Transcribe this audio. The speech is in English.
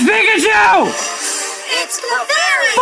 It's Pikachu! It's Clefairy!